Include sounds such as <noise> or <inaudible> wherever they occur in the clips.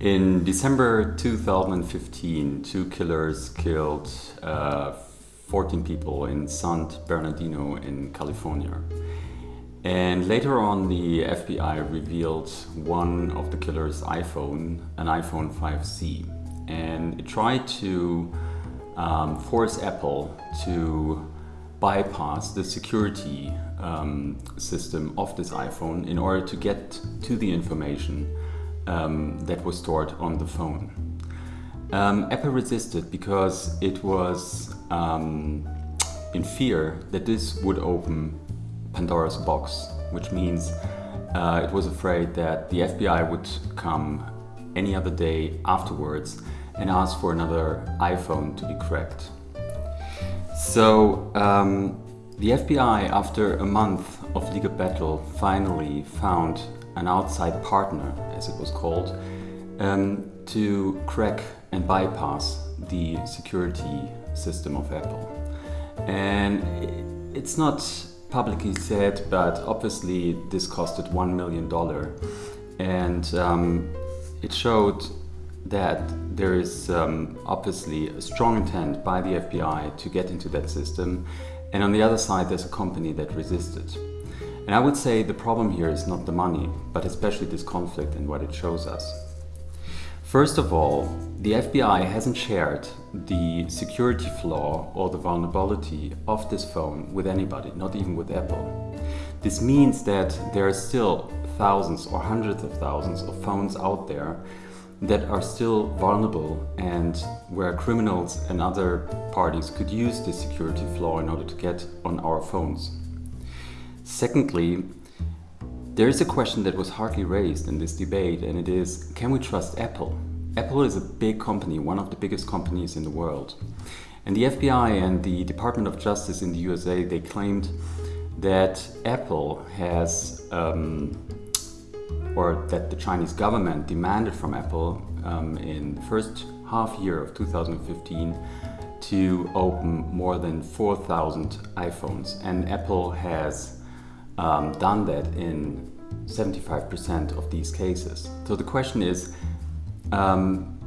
In December 2015, two killers killed uh, 14 people in San Bernardino in California. And later on, the FBI revealed one of the killer's iPhone, an iPhone 5C. And it tried to um, force Apple to bypass the security um, system of this iPhone in order to get to the information um, that was stored on the phone. Um, Apple resisted because it was um, in fear that this would open Pandora's box, which means uh, it was afraid that the FBI would come any other day afterwards and ask for another iPhone to be cracked. So um, the FBI, after a month of legal battle, finally found an outside partner, as it was called, um, to crack and bypass the security system of Apple. And it's not publicly said, but obviously this costed $1 million. And um, it showed that there is um, obviously a strong intent by the FBI to get into that system. And on the other side, there's a company that resisted. And I would say the problem here is not the money, but especially this conflict and what it shows us. First of all, the FBI hasn't shared the security flaw or the vulnerability of this phone with anybody, not even with Apple. This means that there are still thousands or hundreds of thousands of phones out there that are still vulnerable and where criminals and other parties could use this security flaw in order to get on our phones. Secondly, there is a question that was hardly raised in this debate and it is, can we trust Apple? Apple is a big company, one of the biggest companies in the world. And the FBI and the Department of Justice in the USA, they claimed that Apple has, um, or that the Chinese government demanded from Apple um, in the first half year of 2015 to open more than 4,000 iPhones. And Apple has um, done that in 75% of these cases. So the question is, um,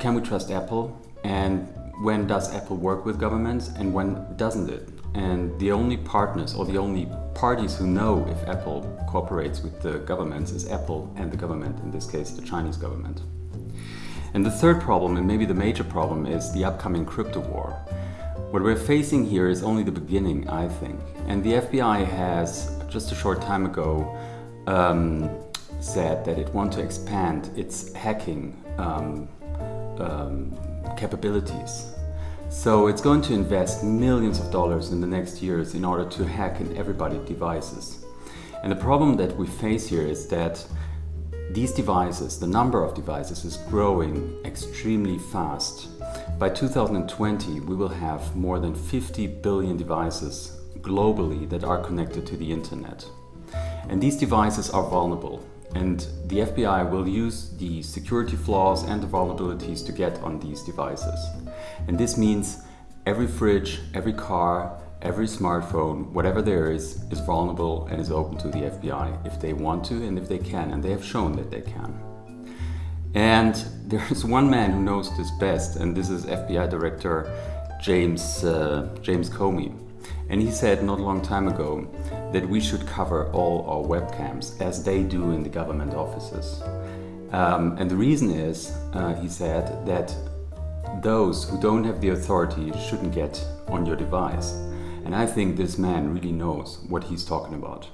can we trust Apple? And when does Apple work with governments and when doesn't it? And the only partners or the only parties who know if Apple cooperates with the governments is Apple and the government, in this case the Chinese government. And the third problem, and maybe the major problem, is the upcoming crypto war. What we're facing here is only the beginning, I think. And the FBI has just a short time ago um, said that it wants to expand its hacking um, um, capabilities. So it's going to invest millions of dollars in the next years in order to hack in everybody's devices. And the problem that we face here is that these devices, the number of devices is growing extremely fast. By 2020, we will have more than 50 billion devices globally that are connected to the internet. And these devices are vulnerable and the FBI will use the security flaws and the vulnerabilities to get on these devices. And this means every fridge, every car, every smartphone, whatever there is, is vulnerable and is open to the FBI if they want to and if they can, and they have shown that they can. And <laughs> there's one man who knows this best, and this is FBI Director James, uh, James Comey. And he said not a long time ago that we should cover all our webcams as they do in the government offices. Um, and the reason is, uh, he said, that those who don't have the authority shouldn't get on your device. And I think this man really knows what he's talking about.